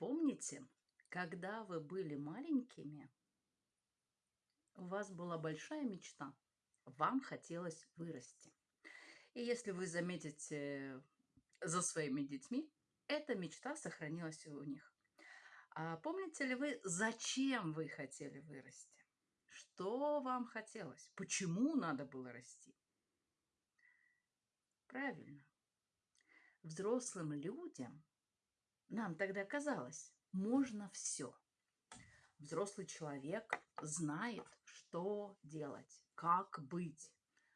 Помните, когда вы были маленькими, у вас была большая мечта, вам хотелось вырасти. И если вы заметите за своими детьми, эта мечта сохранилась у них. А помните ли вы, зачем вы хотели вырасти? Что вам хотелось? Почему надо было расти? Правильно. Взрослым людям, нам тогда казалось, можно все. Взрослый человек знает, что делать, как быть.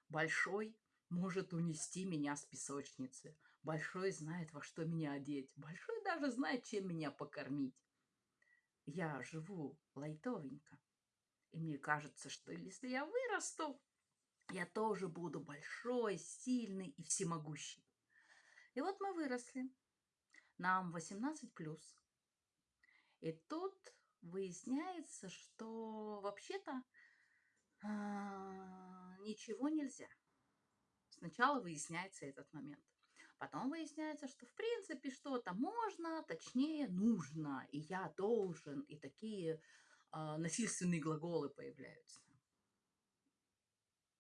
Большой может унести меня с песочницы. Большой знает, во что меня одеть. Большой даже знает, чем меня покормить. Я живу лайтовенько. И мне кажется, что если я вырасту, я тоже буду большой, сильный и всемогущий. И вот мы выросли. Нам 18 плюс. И тут выясняется, что вообще-то а, ничего нельзя. Сначала выясняется этот момент. Потом выясняется, что в принципе что-то можно, точнее нужно, и я должен, и такие э, насильственные глаголы появляются.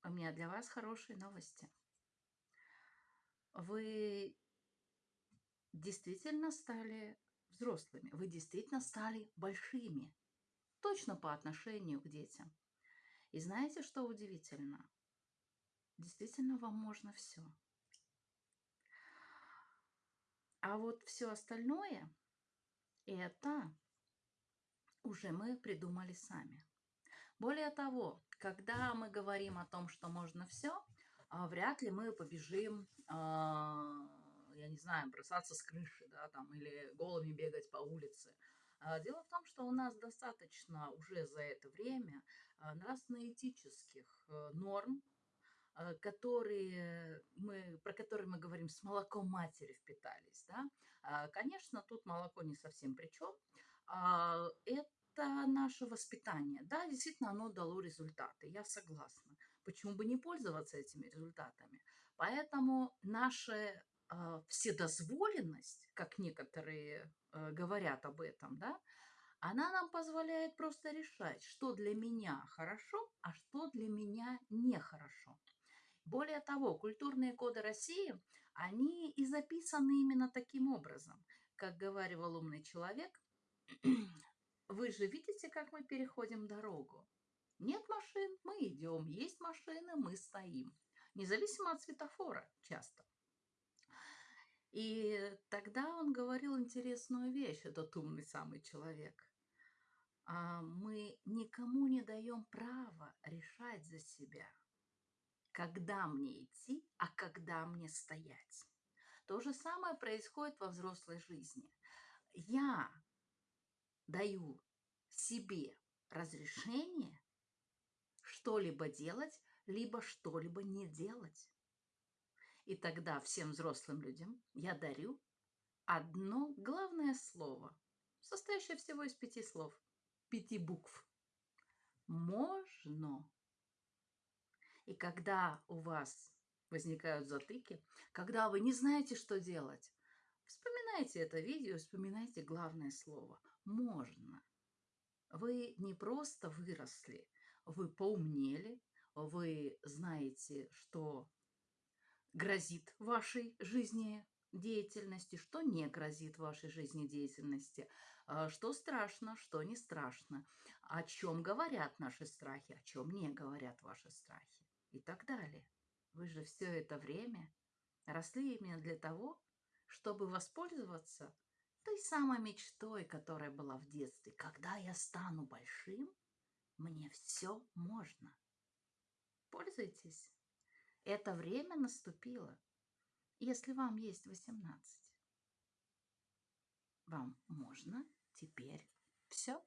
У меня для вас хорошие новости. Вы действительно стали взрослыми, вы действительно стали большими, точно по отношению к детям. И знаете, что удивительно? Действительно, вам можно все. А вот все остальное, это уже мы придумали сами. Более того, когда мы говорим о том, что можно все, а, вряд ли мы побежим, а, я не знаю, бросаться с крыши, да, там, или голыми бегать по улице. А, дело в том, что у нас достаточно уже за это время нравственно-этических э, норм, Э, которые мы, про которые мы говорим, с молоком матери впитались. Да? А, конечно, тут молоко не совсем при чем. А, это наше воспитание. Да, действительно, оно дало результаты, я согласна. Почему бы не пользоваться этими результатами? Поэтому наша а, вседозволенность, как некоторые э, говорят об этом, да, она нам позволяет просто решать, что для меня хорошо, а что для меня нехорошо. Более того, культурные коды России, они и записаны именно таким образом. Как говорил умный человек, вы же видите, как мы переходим дорогу. Нет машин, мы идем, есть машины, мы стоим. Независимо от светофора часто. И тогда он говорил интересную вещь, этот умный самый человек. А мы никому не даем права решать за себя – когда мне идти, а когда мне стоять. То же самое происходит во взрослой жизни. Я даю себе разрешение что-либо делать, либо что-либо не делать. И тогда всем взрослым людям я дарю одно главное слово, состоящее всего из пяти слов, пяти букв. Можно. И когда у вас возникают затыки, когда вы не знаете, что делать, вспоминайте это видео, вспоминайте главное слово «можно». Вы не просто выросли, вы поумнели, вы знаете, что грозит вашей жизни деятельности, что не грозит вашей жизнедеятельности, а, что страшно, что не страшно, о чем говорят наши страхи, о чем не говорят ваши страхи и так далее. Вы же все это время росли именно для того, чтобы воспользоваться той самой мечтой, которая была в детстве. Когда я стану большим, мне все можно. Пользуйтесь. Это время наступило, если вам есть 18. Вам можно теперь все.